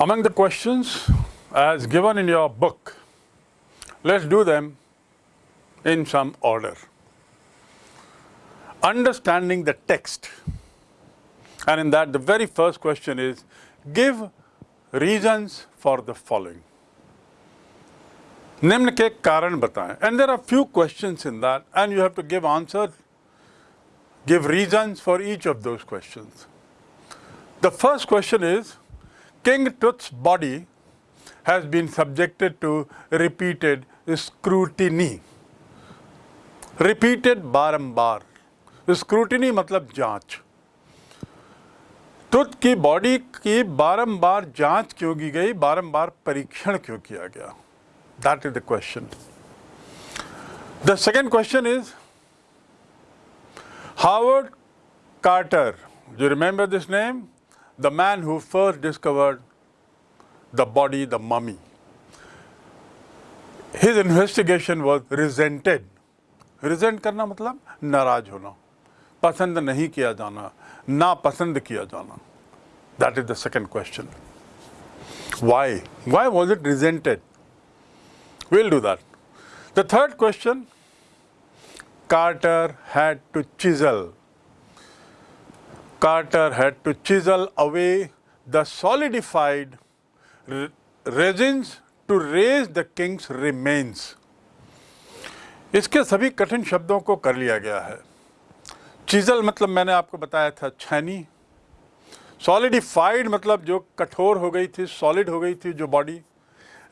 Among the questions as given in your book, let's do them in some order. Understanding the text. And in that, the very first question is give reasons for the following. निम्न के कारण बताएं and there are few questions in that and you have to give answer give reasons for each of those questions the first question is king tut's body has been subjected to repeated scrutiny repeated बारंबार scrutiny मतलब जांच तुत की body की बारंबार जांच क्यों की गई बारंबार परीक्षण क्यों किया गया That is the question. The second question is Howard Carter. Do you remember this name? The man who first discovered the body, the mummy. His investigation was resented. Resent करना मतलब नाराज होना पसंद नहीं किया जाना ना पसंद किया जाना That is the second question. Why? Why was it resented? We'll do that. The third question Carter had to chisel. Carter had to chisel away the solidified resins to raise the king's remains. इसके सभी कठिन शब्दों को कर लिया गया है। Chisel मतलब मैंने आपको बताया था छैनी। सॉलिडिफाइड मतलब जो कठोर हो गई थी सॉलिड हो गई थी जो बॉडी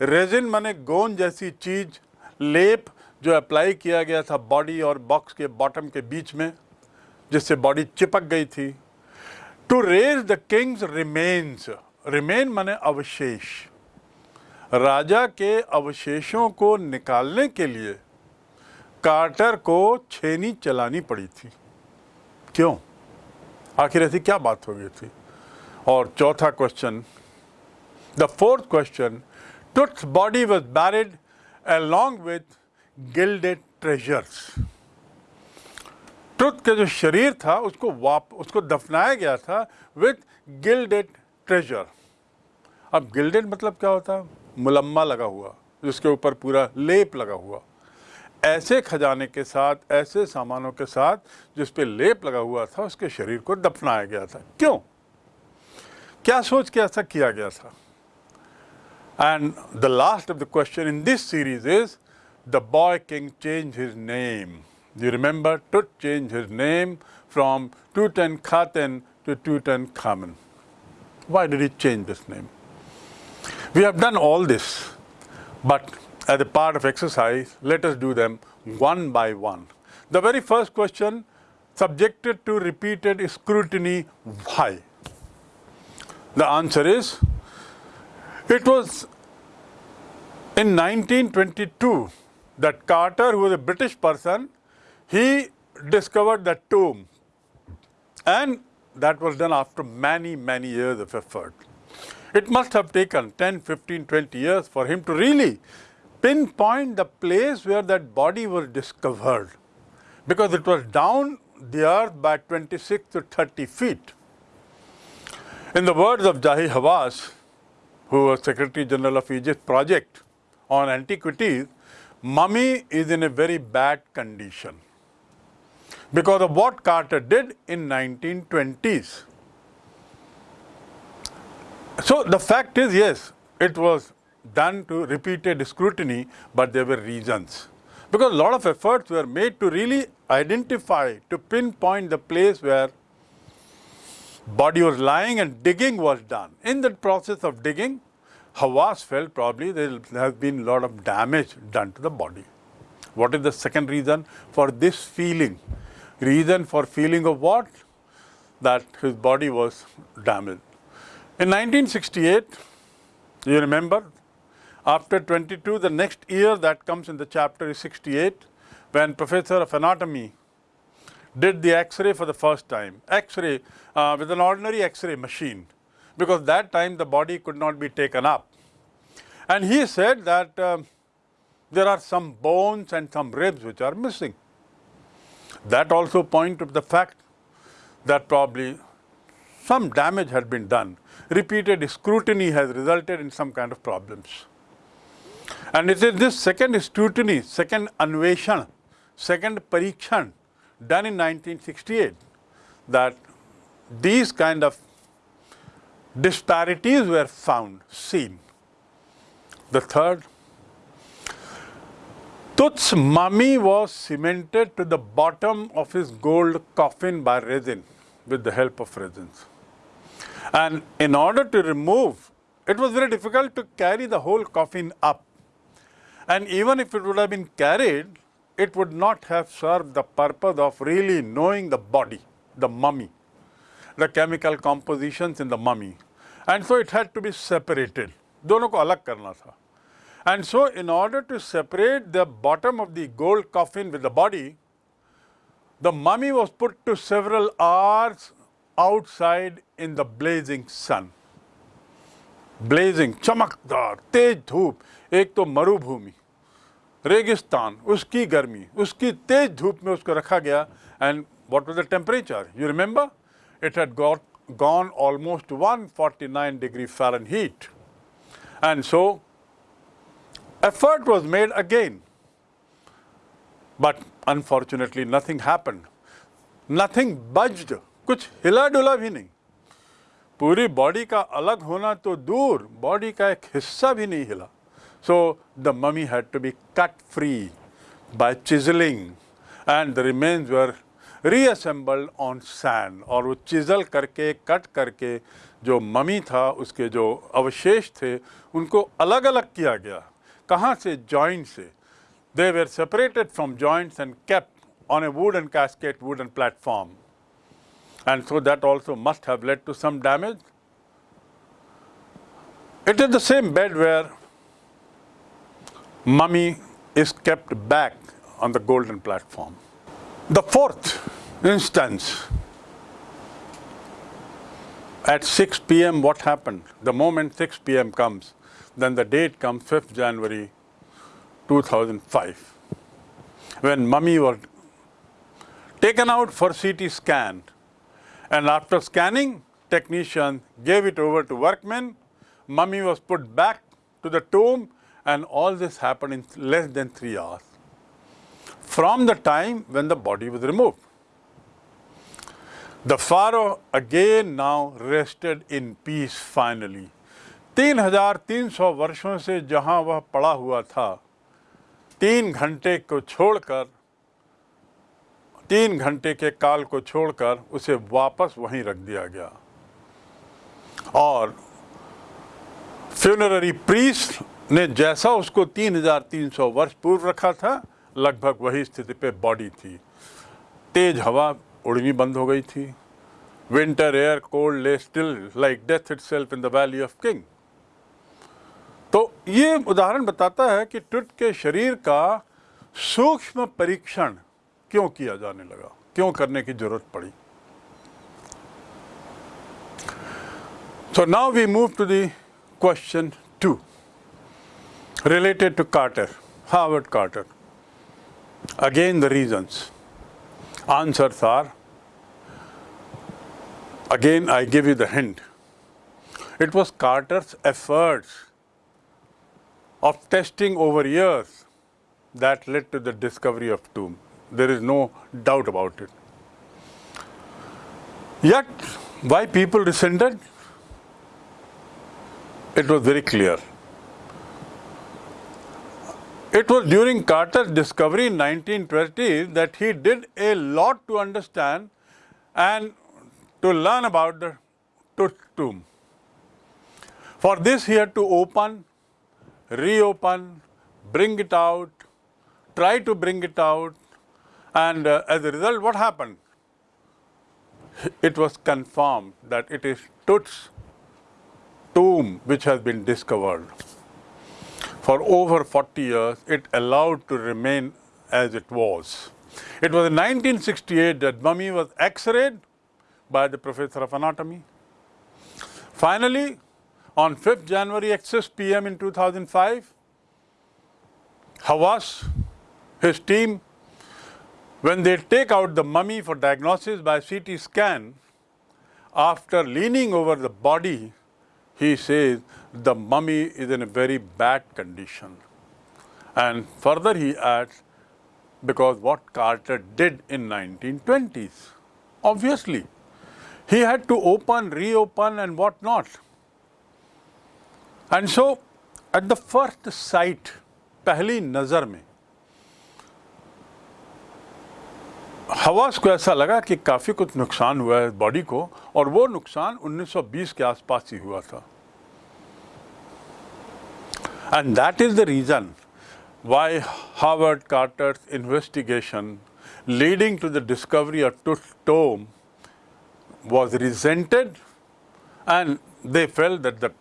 रेजिन माने गोंद जैसी चीज़, लेप जो अप्लाई किया गया था बॉडी और बॉक्स के बॉटम के बीच में, जिससे बॉडी चिपक गई थी। To raise the king's remains remain माने अवशेष। राजा के अवशेषों को निकालने के लिए कार्टर को छेनी चलानी पड़ी थी। क्यों? आखिर ऐसी क्या बात हो गई थी? और चौथा question the fourth question Tut's body was buried along with gilded treasures. Tut का जो शरीर था, उसको वाप, उसको दफनाया गया था विथ गिल्डेड ट्रेजर अब गिल्डेड मतलब क्या होता? है मुलम्मा लगा हुआ, जिसके ऊपर पूरा लेप लगा हुआ। ऐसे खजाने के साथ, ऐसे सामानों के साथ जिस पे लेप लगा हुआ था, उसके शरीर को दफनाया गया था। क्यों? क्या सोच के ऐसा किया गया था? And the last of the question in this series is the boy king change his name. You remember Tut changed his name from Tutankhaten to Tutankhamen. Why did he change this name? We have done all this, but as a part of exercise, let us do them one by one. The very first question, subjected to repeated scrutiny, why? The answer is it was in 1922 that Carter, who was a British person, he discovered that tomb. And that was done after many, many years of effort. It must have taken 10, 15, 20 years for him to really pinpoint the place where that body was discovered because it was down the earth by 26 to 30 feet. In the words of Zahi Hawass, who was Secretary General of Egypt project on antiquities, mummy is in a very bad condition because of what Carter did in 1920s. So the fact is, yes, it was done to repeated scrutiny, but there were reasons. Because a lot of efforts were made to really identify, to pinpoint the place where body was lying and digging was done. In that process of digging, Hawass felt probably there has been a lot of damage done to the body. What is the second reason for this feeling? Reason for feeling of what? That his body was damaged. In 1968, you remember, after 22, the next year that comes in the chapter is 68, when professor of anatomy did the X-ray for the first time. X-ray uh, with an ordinary X-ray machine because that time the body could not be taken up. And he said that uh, there are some bones and some ribs which are missing. That also point to the fact that probably some damage had been done. Repeated scrutiny has resulted in some kind of problems. And it is this second scrutiny, second anveshan, second parikshan done in 1968 that these kind of disparities were found, seen. The third, Tut's mummy was cemented to the bottom of his gold coffin by resin, with the help of resins. And in order to remove, it was very difficult to carry the whole coffin up. And even if it would have been carried, it would not have served the purpose of really knowing the body, the mummy, the chemical compositions in the mummy. And so it had to be separated. दोनों को अलग करना था. And so in order to separate the bottom of the gold coffin with the body, the mummy was put to several hours outside in the blazing sun. Blazing, चमकदार, तेज धूप, एक तो मरुभूमि, रेगिस्तान, उसकी गर्मी, उसकी तेज धूप में उसको रखा गया and what was the temperature? You remember? It had got gone almost 149 degree Fahrenheit. And so effort was made again. But unfortunately, nothing happened. Nothing budged. कुछ हिला डुला भी नहीं पूरी बॉडी का अलग होना तो दूर बॉडी का एक हिस्सा भी नहीं हिला so the mummy had to be cut free by chiselling and the remains were reassembled on sand और वो चिजल करके कट करके जो ममी था, उसके जो अवशेष थे, उनको अलग अलग किया गया kahan se joints? se. They were separated from joints and kept on a wooden casket, wooden platform. And so that also must have led to some damage. It is the same bed where mummy is kept back on the golden platform. The fourth instance, at 6 p.m. what happened? The moment 6 p.m. comes, then the date comes 5th January 2005, when mummy was taken out for CT scan and after scanning, technician gave it over to workmen. Mummy was put back to the tomb and all this happened in less than three hours from the time when the body was removed. The pharaoh again now rested in peace finally. 3300 वर्षों से जहाँ वह पड़ा हुआ था, तीन घंटे को छोड़कर, तीन घंटे के काल को छोड़कर उसे वापस वहीं रख दिया गया। और फ्यूनररी प्रीस्ट ने जैसा उसको 3300 वर्ष पूर्व रखा था, लगभग वही स्थिति पे बॉडी थी। तेज हवा उड़नी बंद हो गई थी। Winter air cold lay still like death itself in the valley of king तो ये उदाहरण बताता है कि ट्विट के शरीर का सूक्ष्म परीक्षण क्यों किया जाने लगा? क्यों करने की ज़रूरत पड़ी? So now we move to the question two related to Carter Harvard Carter again the reasons answer are again I give you the hint it was Carter's efforts of testing over years that led to the discovery of tomb. There is no doubt about it. Yet, why people resented? It was very clear. It was during Carter's discovery in 1920 that he did a lot to understand and to learn about the tomb. For this he had to open, reopen, bring it out, try to bring it out, and uh, as a result, what happened? It was confirmed that it is Tut's tomb which has been discovered. For over 40 years, it allowed to remain as it was. It was in 1968 that mummy was x-rayed by the professor of anatomy. Finally, on 5th January at 6 p.m. in 2005, Hawass, his team when they take out the mummy for diagnosis by CT scan, after leaning over the body, he says the mummy is in a very bad condition. And further he adds, because what Carter did in 1920s, obviously, he had to open, reopen and what not. And so, at the first sight, पहली नज़र में हवास को ऐसा लगा कि काफ़ी कुछ नुकसान हुआ है बॉडी को और वो नुकसान 1920 के आसपास ही हुआ था। And that is the reason why Howard Carter's investigation leading to the discovery of Tut was resented and they felt that the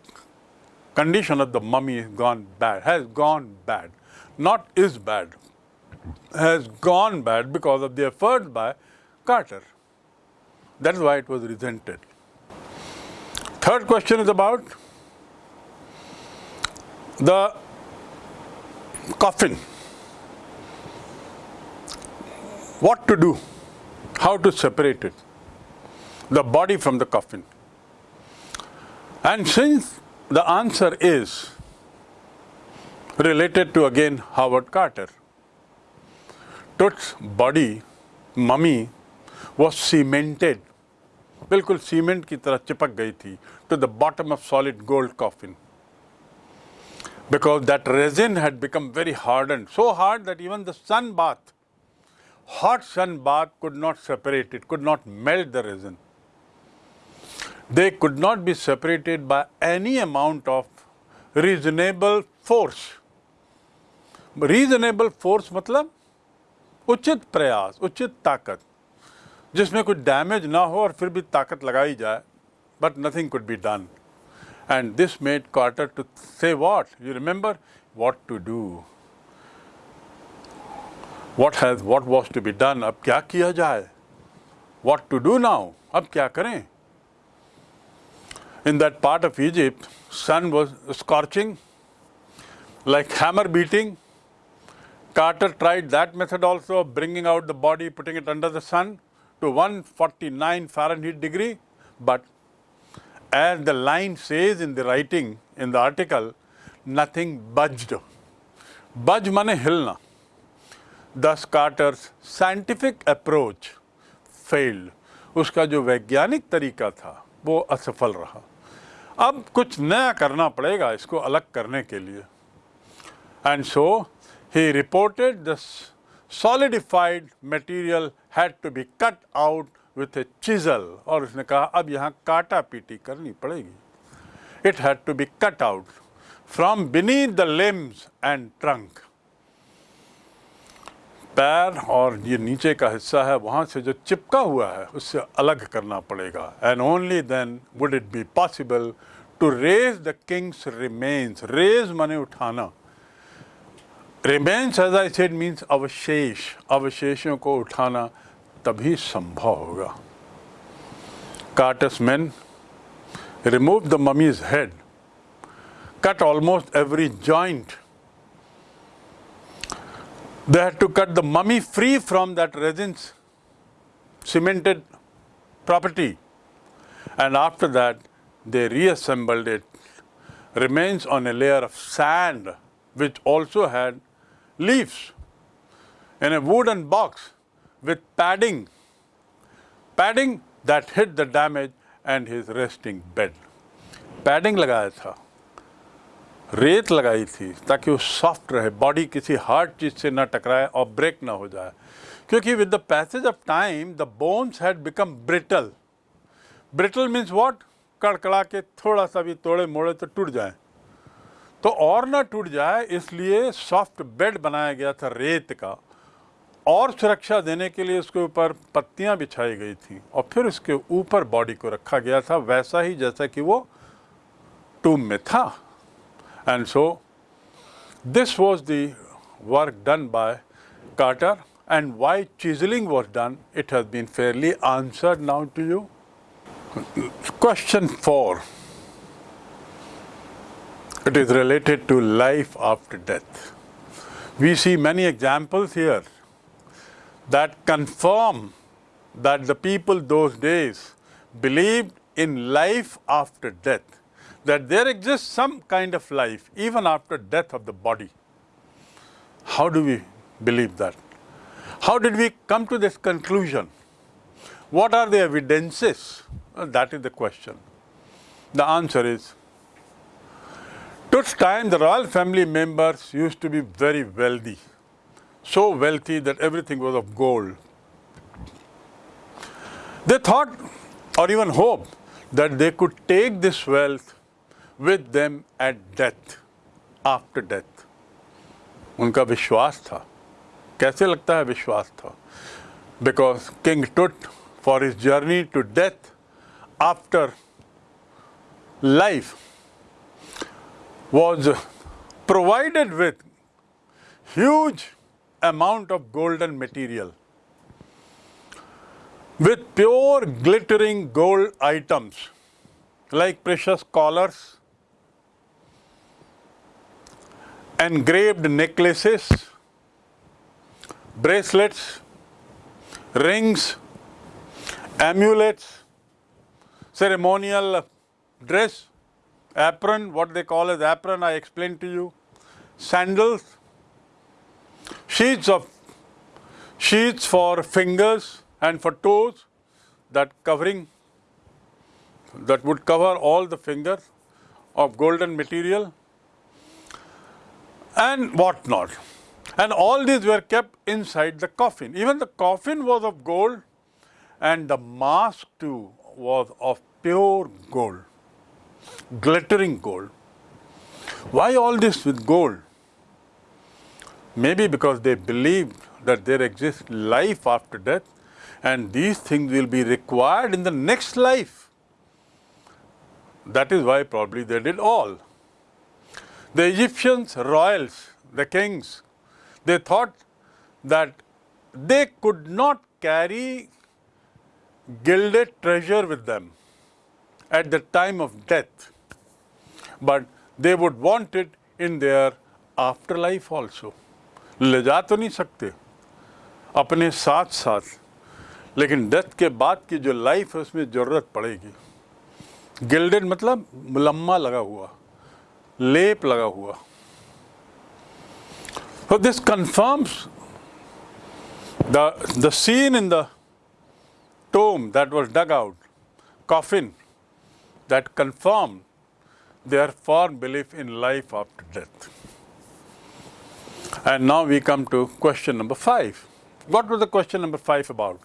condition of the mummy has gone bad, has gone bad, not is bad, has gone bad because of the efforts by Carter. That is why it was resented. Third question is about the coffin. What to do? How to separate it? The body from the coffin. And since the answer is related to again Howard Carter, Tut's body, mummy, was cemented, बिल्कुल cement की तरह चिपक गई थी to the bottom of solid gold coffin because that resin had become very hardened, so hard that even the sun bath, hot sun bath could not separate it, could not melt the resin. They could not be separated by any amount of reasonable force. Reasonable force मतलब उचित प्रयास उचित ताकत जिसमें कुछ damage ना हो और फिर भी ताकत लगाई जाए but nothing could be done and this made Carter to say what? You remember what to do. What has what was to be done? अब क्या किया जाए? What to do now? अब क्या करें? In that part of Egypt, sun was scorching, like hammer beating. Carter tried that method also of bringing out the body, putting it under the sun to 149 Fahrenheit degree, but as the line says in the writing, in the article, nothing budged. Budge mane hilna. Thus Carter's scientific approach failed. उसका जो वैज्ञानिक तरीका था वो असफल रहा अब कुछ नया करना पड़ेगा इसको अलग करने के लिए। And so he reported the solidified material had to be cut out with a chisel और उसने कहा, अब यहाँ काटा पीटी करनी पड़ेगी। It had to be cut out from beneath the limbs and trunk पैर और ये नीचे का हिस्सा है, वहाँ से जो चिपका हुआ है, उससे अलग करना पड़ेगा। And only then would it be possible to raise the king's remains raise माने उठाना। Remains as I said means अवशेष। अवशेषों को उठाना तभी संभव होगा। Carter's man remove the mummy's head cut almost every joint. They had to cut the mummy free from that resin's cemented property. And after that, they reassembled it. Remains on a layer of sand, which also had leaves in a wooden box with padding, padding that hid the damage and his resting bed. Padding लगाया था रेत लगाई थी ताकि वो soft रहे, body किसी hard चीज़ से ना टकराए और ब्रेक ना हो जाए। क्योंकि with the passage of time the bones had become brittle brittle means what कड़कड़ा के थोड़ा सा भी तोड़े मोड़े तो टूट जाए। तो और ना टूट जाए, इसलिए सॉफ्ट बेड बनाया गया था रेत का। और सुरक्षा देने के लिए उसके ऊपर पत्तियाँ बिछाई गई थी और फिर उसके ऊपर बॉडी को रखा गया था, वैसा ही जैसा कि वो टूम में था। And so, this was the work done by Carter and why chiseling was done, it has been fairly answered now to you. Question 4. It is related to life after death. We see many examples here that confirm that the people those days believed in life after death that there exists some kind of life even after death of the body. How do we believe that? How did we come to this conclusion? What are the evidences? Well, that is the question. The answer is Tut's time, the royal family members used to be very wealthy, so wealthy that everything was of gold. They thought or even hoped that they could take this wealth with them at death, after death. उनका विश्वास था कैसे लगता है विश्वास था because king टुट for his journey to death after life was provided with huge amount of golden material with pure glittering gold items like precious collars engraved necklaces bracelets rings amulets ceremonial dress apron, what they call as apron, I explained to you, sandals, sheets of sheets for fingers and for toes, that covering that would cover all the fingers of golden material and what not. And all these were kept inside the coffin. Even the coffin was of gold and the mask too was of pure gold glittering gold. Why all this with gold? Maybe because they believed that there exists life after death and these things will be required in the next life. That is why probably they did all. The Egyptians, royals, the kings, they thought that they could not carry gilded treasure with them at the time of death but they would want it in their afterlife also. ले जा तो नहीं सकते अपने साथ साथ लेकिन death के बाद की जो लाइफ है उसमें ज़रूरत पड़ेगी गिल्डेड मतलब मुलम्मा लगा हुआ लेप लगा हुआ So this confirms the, the scene in the tomb that was dug out, coffin, that confirmed their firm belief in life after death. And now we come to question number five. What was the question number five about?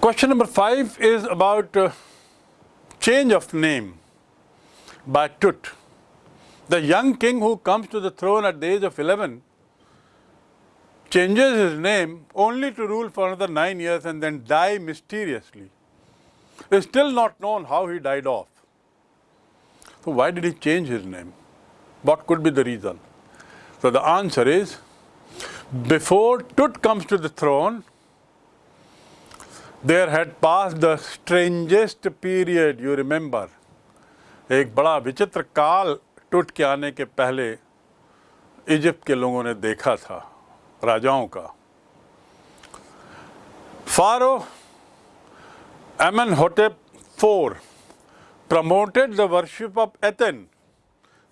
Question number five is about uh, change of name by Tut. The young king who comes to the throne at the age of 11 changes his name only to rule for another nine years and then die mysteriously. It is still not known how he died off. So why did he change his name? What could be the reason? So the answer is, before Tut comes to the throne, there had pass the strangest period you remember एक बड़ा विचित्र काल टूट के आने के पहले Egypt के लोगों ने देखा था, राजाओं का। Pharaoh Amenhotep four promoted the worship of Aten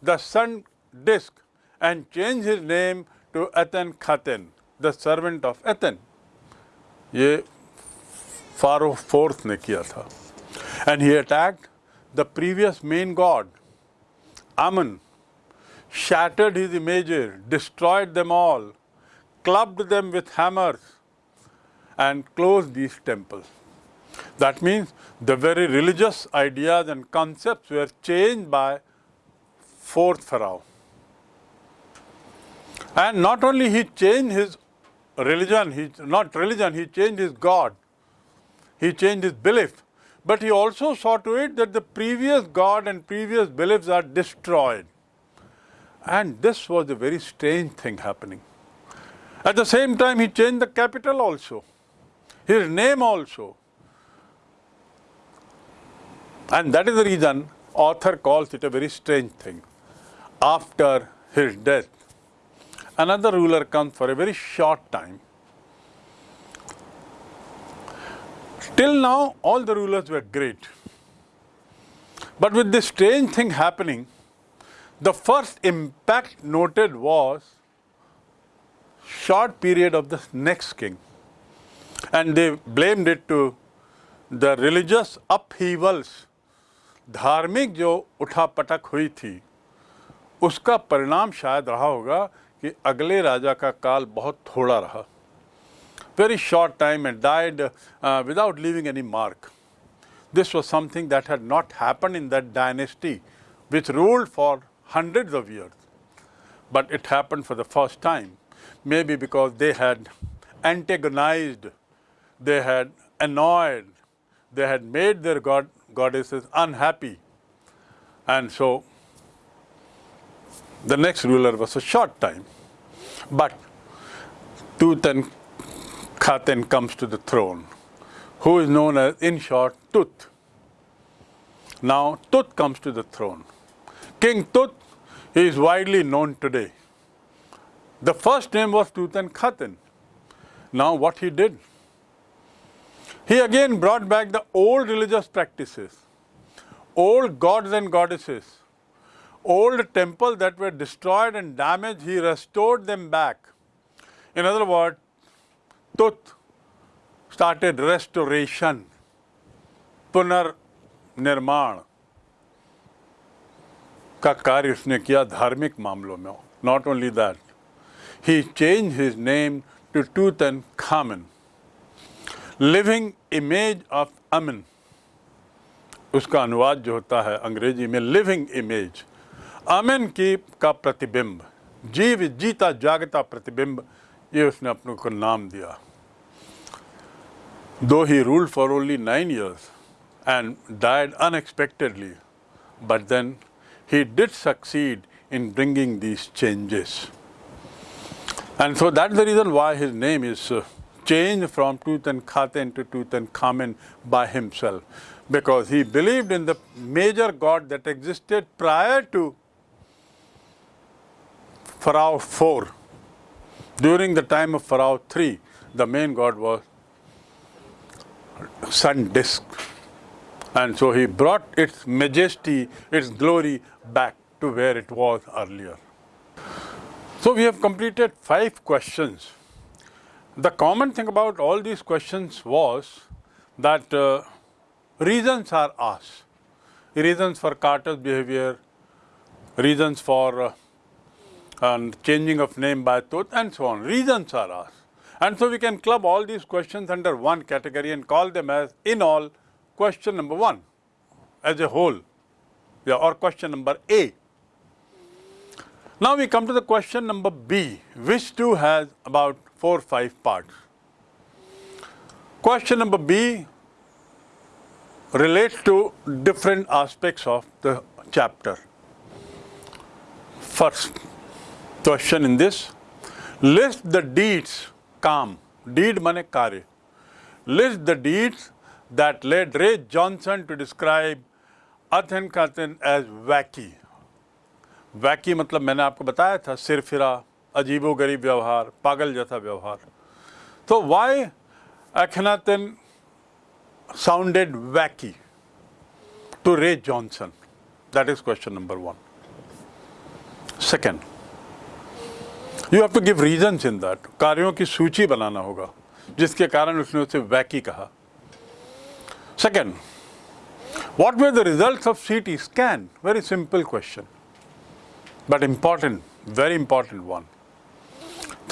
the sun disc and change his name to Akhenaten the servant of Aten ये फारो फोर्थ ने किया था and he attacked the previous main god Amun shattered his images destroyed them all clubbed them with hammers and closed these temples that means the very religious ideas and concepts were changed by fourth Pharaoh. And not only he changed his religion, he, not religion, he changed his God, he changed his belief, but he also saw to it that the previous God and previous beliefs are destroyed. And this was a very strange thing happening. At the same time, he changed the capital also, his name also. And that is the reason author calls it a very strange thing. After his death, another ruler comes for a very short time. Till now, all the rulers were great. But with this strange thing happening, the first impact noted was short period of the next king. And they blamed it to the religious upheavals, धार्मिक जो उठापटक हुई थी उसका परिणाम शायद रहा होगा कि अगले राजा का काल बहुत थोड़ा रहा very short time and died uh, without leaving any mark. This was something that had not happened in that dynasty which ruled for hundreds of years. But it happened for the first time, maybe because they had antagonized, they had annoyed, they had made their god, goddesses unhappy. And so the next ruler was a short time. But Tutankhaten comes to the throne, who is known as, in short, Tut. Now, Tut comes to the throne. King Tut is widely known today. The first name was Tutankhaten. Now, what he did? He again brought back the old religious practices, old gods and goddesses, old temples that were destroyed and damaged, he restored them back. In other words, Tut. Started restoration, nirman का कार्य उसने किया धार्मिक मामलों में। Not only that he change his name to Tutankhamun living image of Amun उसका अनुवाद जो होता है अंग्रेज़ी में लिविंग इमेज अमन की का प्रतिबिंब जीव जीता जागता प्रतिबिंब ये उसने अपने को नाम दिया दो he ruled for only nine years and died unexpectedly but then he did succeed in bringing these changes. And so that's the reason why his name is uh, changed from Tutankhaten to Tutankhamen by himself. Because he believed in the major god that existed prior to Pharaoh 4. During the time of Pharaoh 3, the main god was sun disk. And so he brought its majesty, its glory back to where it was earlier. So we have completed five questions. The common thing about all these questions was that uh, reasons are asked. Reasons for Carter's behavior, reasons for uh, and changing of name by Tut and so on. Reasons are asked. And so we can club all these questions under one category and call them as in all question number one as a whole yeah, or question number A. Now we come to the question number B, which too has about four or five parts. Question number B relates to different aspects of the chapter. First question in this. List the deeds, calm, deed mane kare. List the deeds that led Ray Johnson to describe Akhenaten as wacky. Wacky मतलब मैंने आपको बताया था सिर फिरा अजीबो गरीब व्यवहार पागल जैसा So why why sounded wacky to Ray Johnson? That is question number one. Second, you have to give reason in that कार्यों की सूची बनाना होगा जिसके कारण उसने उसे वैकी कहा second what were the result of C T scan very simple question but important very important one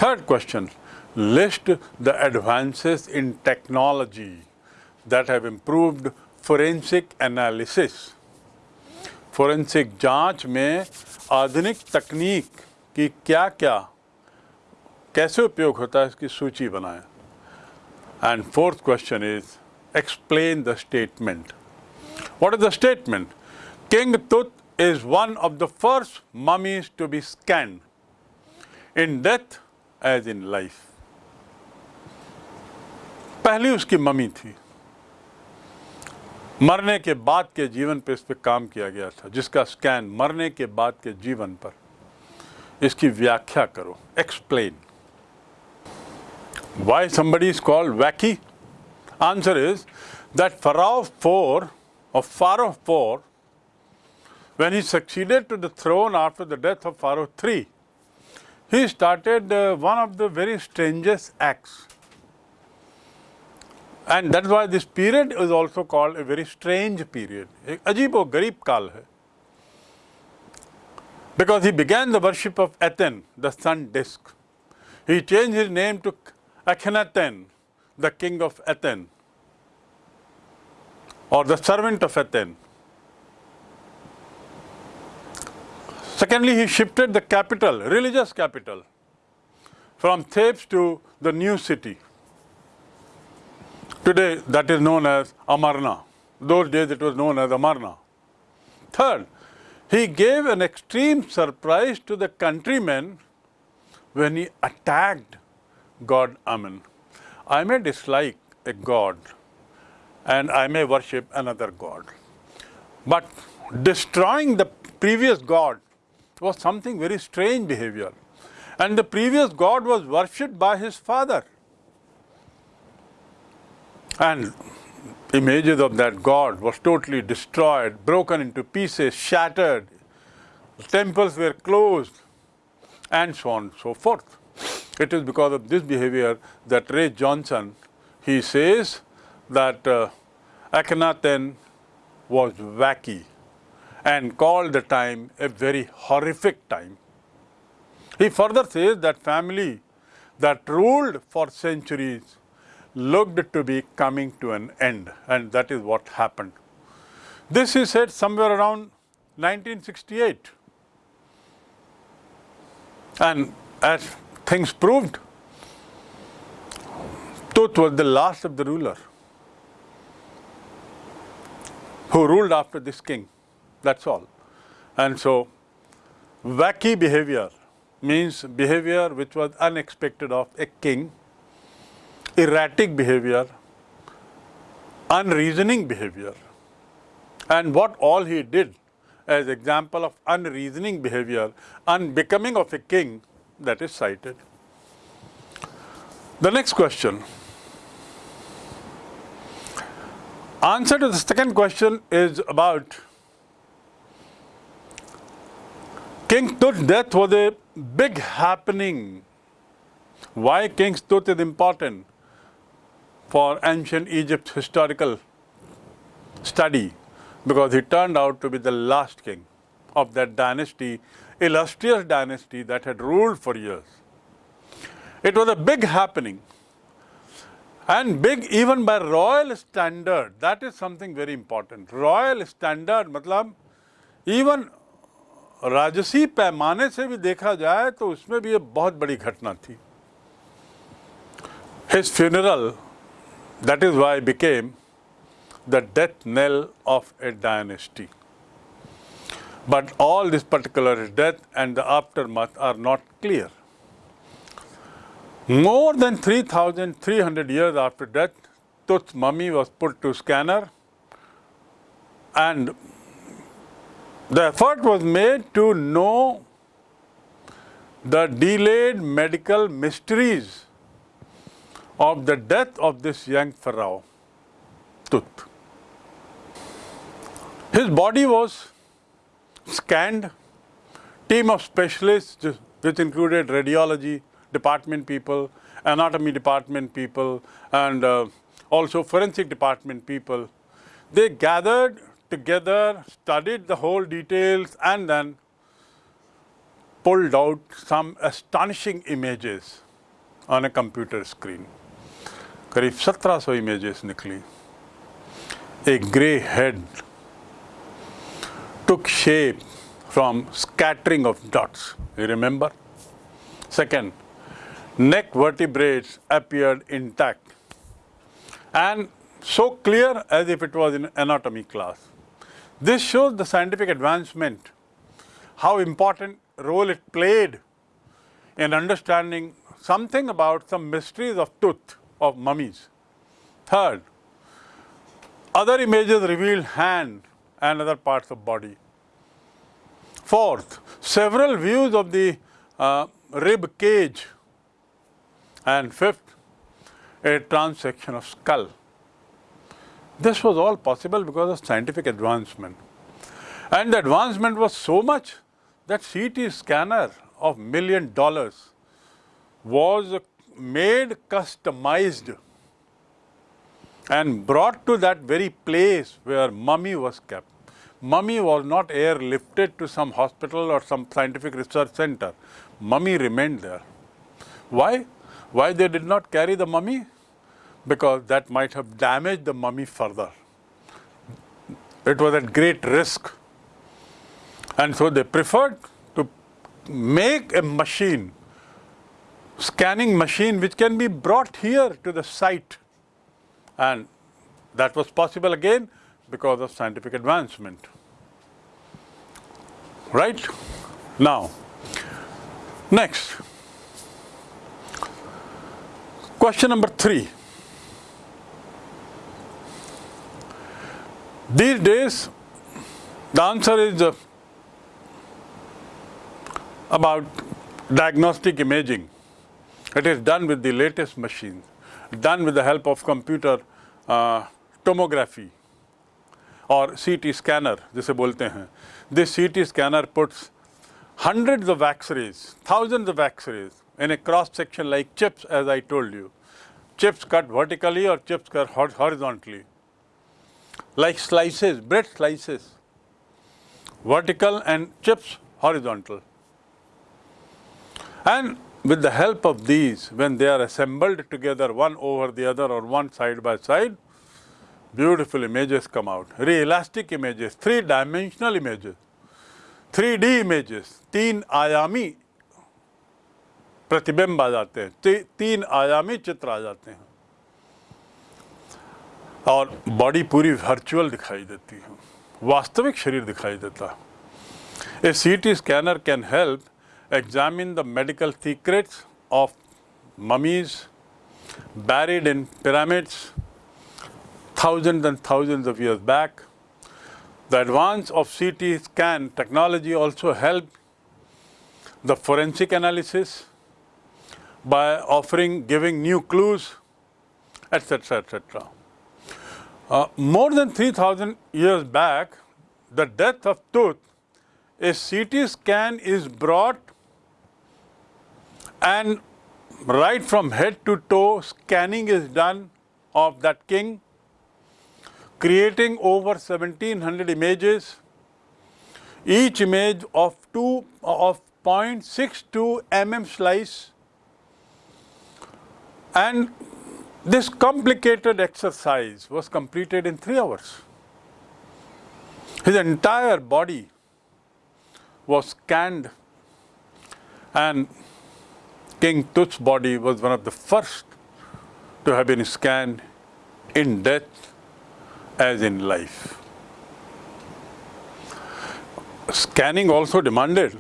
third question list the advances in technology that have improved forensic analysis forensic जाँच में आधुनिक तकनीक की क्या क्या कैसे उपयोग होता है इसकी सूची बनाएँ? And fourth question is explain the statement what is the statement? King Tut is one of the first mummies to be scanned in death as in life. पहली उसकी मम्मी थी। मरने के बाद के जीवन पर इस पर काम किया गया था, जिसका स्कैन मरने के बाद के जीवन पर। इसकी व्याख्या करो। Explain Why somebody is called wacky? Answer is that Pharaoh 4 of Pharaoh 4, when he succeeded to the throne after the death of Pharaoh 3, he started uh, one of the very strangest acts. And that's why this period is also called a very strange period. Ajibo garib kal hai. Because he began the worship of Aten, the sun disk. He changed his name to Akhenaten, the king of Aten, or the servant of Aten. Secondly, he shifted the capital, religious capital, from Thebes to the new city. Today, that is known as Amarna. Those days, it was known as Amarna. Third, he gave an extreme surprise to the countrymen when he attacked God Amen. I may dislike a God and I may worship another God. But destroying the previous God was something very strange behavior. And the previous God was worshipped by his father. And images of that God was totally destroyed, broken into pieces, shattered. Temples were closed, and so on and so forth. It is because of this behavior that Ray Johnson, he says that uh, Akhenaten was wacky and called the time a very horrific time. He further says that family that ruled for centuries looked to be coming to an end and that is what happened. This he said somewhere around 1968 and as things proved, Tut was the last of the ruler who ruled after this king, that's all. And so wacky behavior means behavior which was unexpected of a king erratic behavior, unreasoning behavior. And what all he did as example of unreasoning behavior, unbecoming of a king, that is cited. The next question. Answer to the second question is about King Tut's death was a big happening. Why King Tut is important? for ancient Egypt's historical study because he turned out to be the last king of that dynasty, illustrious dynasty that had ruled for years. It was a big happening and big even by royal standard. That is something very important. Royal standard मतलब even राजसी पैमाने से भी देखा जाए तो उसमें भी ये बहुत बड़ी घटना थी His funeral that is why it became the death knell of a dynasty. But all this particular death and the aftermath are not clear. More than 3,300 years after death, Tut's mummy was put to scanner and the effort was made to know the delayed medical mysteries of the death of this young pharaoh, Tut. His body was scanned, team of specialists which included radiology department people, anatomy department people and uh, also forensic department people. They gathered together, studied the whole details and then pulled out some astonishing images on a computer screen. करीब 1700 images निकली a grey head took shape from scattering of dots you remember second neck vertebrae appeared intact and so clear as if it was in anatomy class this shows the scientific advancement how important role it played in understanding something about some mysteries of tooth of mummies. Third, other images revealed hand and other parts of body. Fourth, several views of the uh, rib cage. And fifth, a transection of skull. This was all possible because of scientific advancement. And the advancement was so much that CT scanner of million dollars was made customized and brought to that very place where mummy was kept. Mummy was not airlifted to some hospital or some scientific research center. Mummy remained there. Why? Why they did not carry the mummy? Because that might have damaged the mummy further. It was at great risk. And so they preferred to make a machine, scanning machine, which can be brought here to the site. And that was possible again because of scientific advancement. Right? Now, next. Question number three. These days, the answer is uh, about diagnostic imaging. It is done with the latest machines, done with the help of computer uh, tomography or CT scanner, जिसे बोलते हैं. This CT scanner puts hundreds of X-rays, thousands of X-rays in a cross section like chips, as I told you. Chips cut vertically or chips cut horizontally, like slices, bread slices, vertical and chips horizontal. And with the help of these, when they are assembled together one over the other or one side by side, beautiful images come out. Realistic images, three-dimensional images, 3D images, तीन आयामी प्रतिबिंब आ जाते हैं ती, तीन आयामी चित्र आ जाते हैं और बॉडी पूरी वर्चुअल दिखाई देती है वास्तविक शरीर दिखाई देता है a C T scanner can help examine the medical secrets of mummies buried in pyramids thousands and thousands of years back. The advance of CT scan technology also helped the forensic analysis by offering, giving new clues, etc., etc. Uh, more than 3000 years back, the death of Tut, a CT scan is brought and right from head to toe scanning is done of that king creating over 1700 images each image of 2 of 0.62 mm slice. And this complicated exercise was completed in 3 hours. His entire body was scanned and King Tut's body was one of the first to have been scanned in death as in life. Scanning also demanded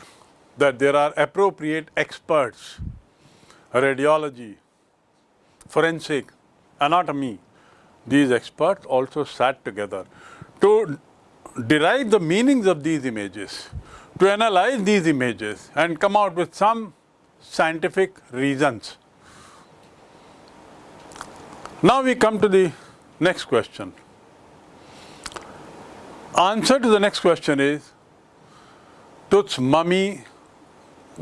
that there are appropriate experts, radiology, forensic, anatomy. These experts also sat together to derive the meanings of these images, to analyze these images and come out with some scientific reasons. Now we come to the next question. Answer to the next question is, Tut's mummy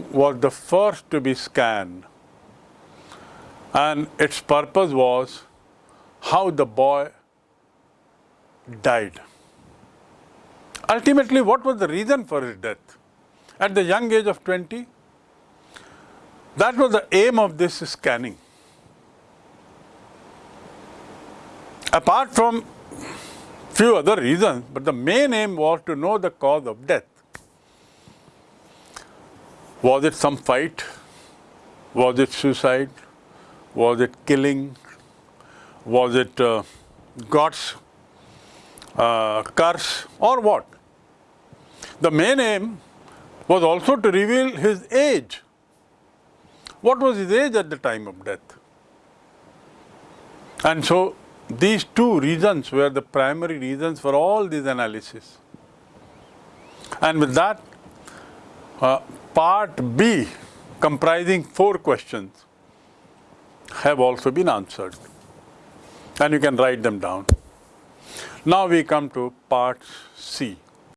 was the first to be scanned and its purpose was how the boy died. Ultimately, what was the reason for his death? At the young age of 20, that was the aim of this scanning. Apart from few other reasons, but the main aim was to know the cause of death. Was it some fight? Was it suicide? Was it killing? Was it uh, God's uh, curse or what? The main aim was also to reveal his age. What was his age at the time of death? And so these two reasons were the primary reasons for all these analysis. And with that, uh, part B comprising four questions have also been answered. And you can write them down. Now we come to part C.